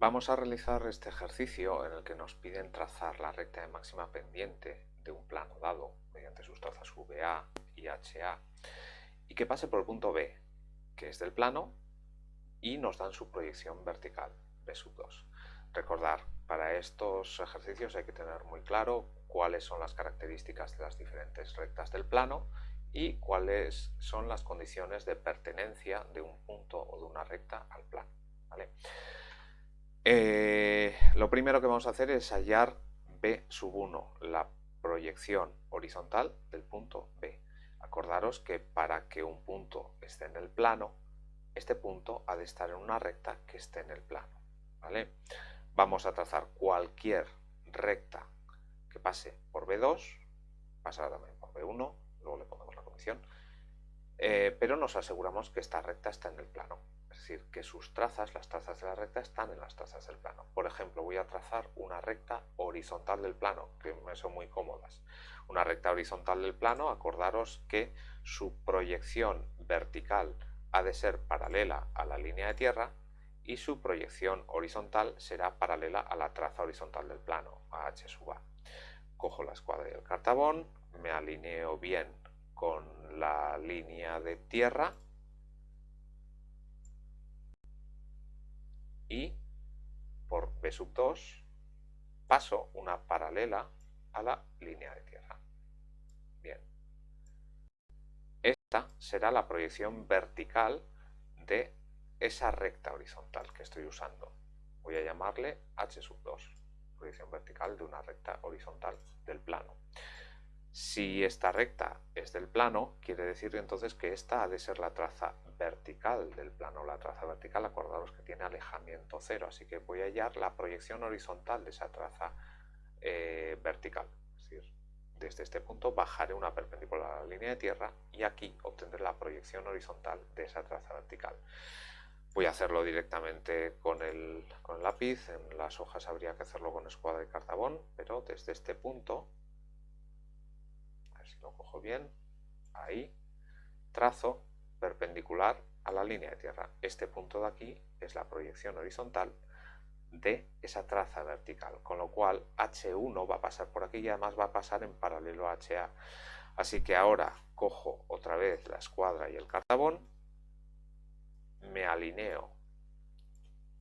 Vamos a realizar este ejercicio en el que nos piden trazar la recta de máxima pendiente de un plano dado mediante sus trazas VA y HA y que pase por el punto B, que es del plano, y nos dan su proyección vertical, B 2. Recordar, para estos ejercicios hay que tener muy claro cuáles son las características de las diferentes rectas del plano y cuáles son las condiciones de pertenencia de un punto o de una recta al plano. ¿vale? Eh, lo primero que vamos a hacer es hallar B sub 1, la proyección horizontal del punto B. Acordaros que para que un punto esté en el plano, este punto ha de estar en una recta que esté en el plano. ¿vale? Vamos a trazar cualquier recta que pase por B2, pasará también por B1, luego le ponemos la condición, eh, pero nos aseguramos que esta recta está en el plano es decir, que sus trazas, las trazas de la recta, están en las trazas del plano. Por ejemplo, voy a trazar una recta horizontal del plano, que me son muy cómodas. Una recta horizontal del plano, acordaros que su proyección vertical ha de ser paralela a la línea de tierra y su proyección horizontal será paralela a la traza horizontal del plano, a h sub a. Cojo la escuadra y el cartabón, me alineo bien con la línea de tierra y por B sub 2 paso una paralela a la línea de tierra. Bien. Esta será la proyección vertical de esa recta horizontal que estoy usando. Voy a llamarle H sub 2, proyección vertical de una recta horizontal del plano. Si esta recta es del plano, quiere decir entonces que esta ha de ser la traza vertical del plano. La traza vertical, acordaros que tiene alejamiento cero, así que voy a hallar la proyección horizontal de esa traza eh, vertical. Es decir, desde este punto bajaré una perpendicular a la línea de tierra y aquí obtendré la proyección horizontal de esa traza vertical. Voy a hacerlo directamente con el, con el lápiz, en las hojas habría que hacerlo con escuadra y cartabón, pero desde este punto lo cojo bien, ahí, trazo perpendicular a la línea de tierra. Este punto de aquí es la proyección horizontal de esa traza vertical, con lo cual H1 va a pasar por aquí y además va a pasar en paralelo a HA. Así que ahora cojo otra vez la escuadra y el cartabón, me alineo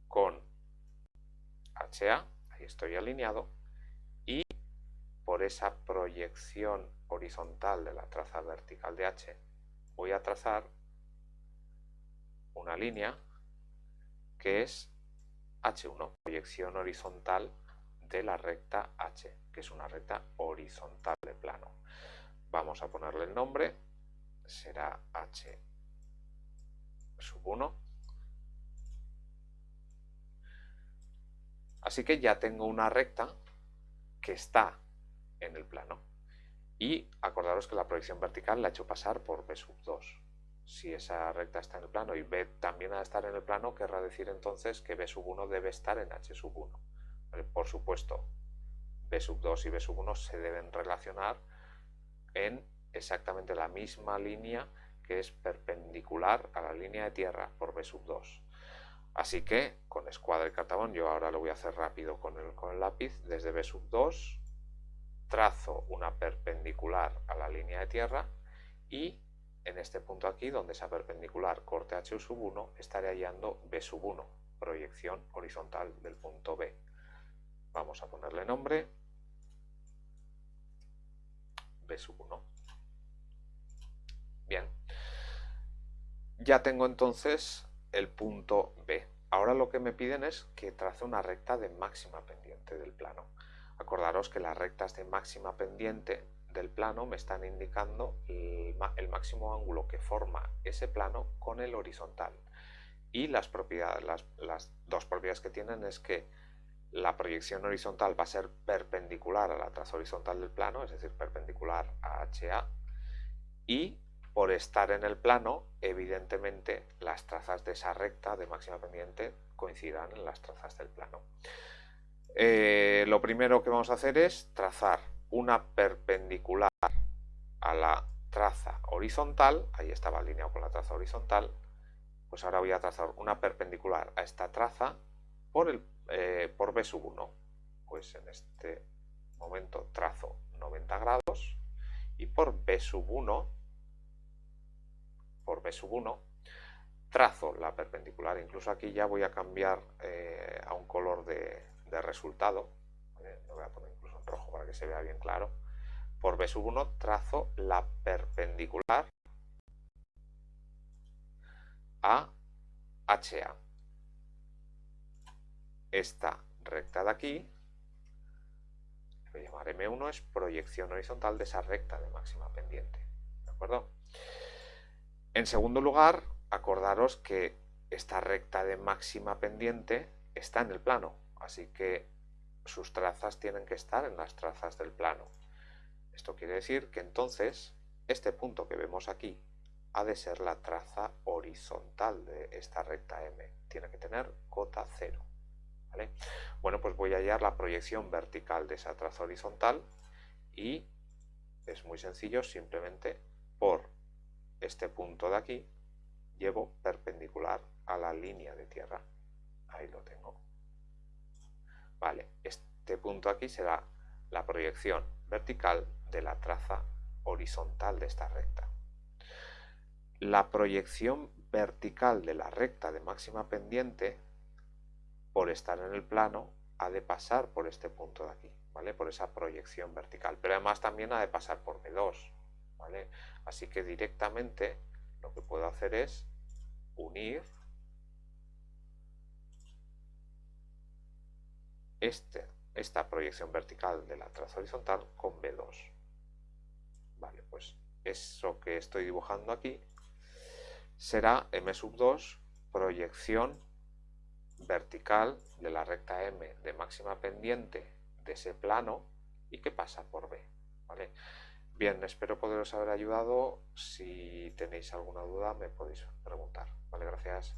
con HA, ahí estoy alineado, y por esa proyección horizontal de la traza vertical de H, voy a trazar una línea que es H1, proyección horizontal de la recta H, que es una recta horizontal de plano. Vamos a ponerle el nombre, será H sub 1. Así que ya tengo una recta que está en el plano. Y acordaros que la proyección vertical la he hecho pasar por B sub 2. Si esa recta está en el plano y B también ha de estar en el plano, querrá decir entonces que B sub 1 debe estar en H sub 1. Por supuesto, B sub 2 y B sub 1 se deben relacionar en exactamente la misma línea que es perpendicular a la línea de tierra por B sub 2. Así que con escuadra y cartabón, yo ahora lo voy a hacer rápido con el, con el lápiz, desde B sub 2 trazo una perpendicular a la línea de tierra y en este punto aquí, donde esa perpendicular corte H sub 1, estaré hallando B sub 1, proyección horizontal del punto B. Vamos a ponerle nombre B sub 1. Bien. Ya tengo entonces el punto B. Ahora lo que me piden es que trace una recta de máxima pendiente del plano. Acordaros que las rectas de máxima pendiente del plano me están indicando el, máximo ángulo que forma ese plano con el horizontal. Y las, propiedades, las, dos propiedades que tienen es que la proyección horizontal va a ser perpendicular a la traza horizontal del plano, es decir, perpendicular a HA, y por estar en el plano, evidentemente las trazas de esa recta de máxima pendiente coincidirán en las trazas del plano. Eh, lo primero que vamos a hacer es trazar una perpendicular a la traza horizontal, ahí estaba alineado con la traza horizontal, pues ahora voy a trazar una perpendicular a esta traza por, el, eh, por B sub 1. Pues en este momento trazo 90 grados y por B sub 1, por B sub 1, trazo la perpendicular. Incluso aquí ya voy a cambiar eh, a un color de, resultado. Lo voy a poner incluso en rojo para que se vea bien claro. Por B sub 1 trazo la perpendicular a HA. Esta recta de aquí, voy a llamar M1, es proyección horizontal de esa recta de máxima pendiente. ¿De acuerdo? En segundo lugar, acordaros que esta recta de máxima pendiente está en el plano, así que sus trazas tienen que estar en las trazas del plano. Esto quiere decir que entonces este punto que vemos aquí ha de ser la traza horizontal de esta recta M. Tiene que tener cota cero. Bueno, pues voy a hallar la proyección vertical de esa traza horizontal y es muy sencillo, simplemente por este punto de aquí llevo perpendicular a la línea de tierra. Ahí lo tengo. Vale, este punto aquí será la proyección vertical de la traza horizontal de esta recta. La proyección vertical de la recta de máxima pendiente, por estar en el plano, ha de pasar por este punto de aquí, ¿vale? Por esa proyección vertical. Pero además también ha de pasar por B2, ¿vale? Así que directamente lo que puedo hacer es unir este, esta proyección vertical de la traza horizontal con B2. Vale, pues eso que estoy dibujando aquí será M sub 2 proyección vertical de la recta M de máxima pendiente de ese plano y que pasa por B. ¿vale? Bien, espero poderos haber ayudado. Si tenéis alguna duda me podéis preguntar. Vale, gracias.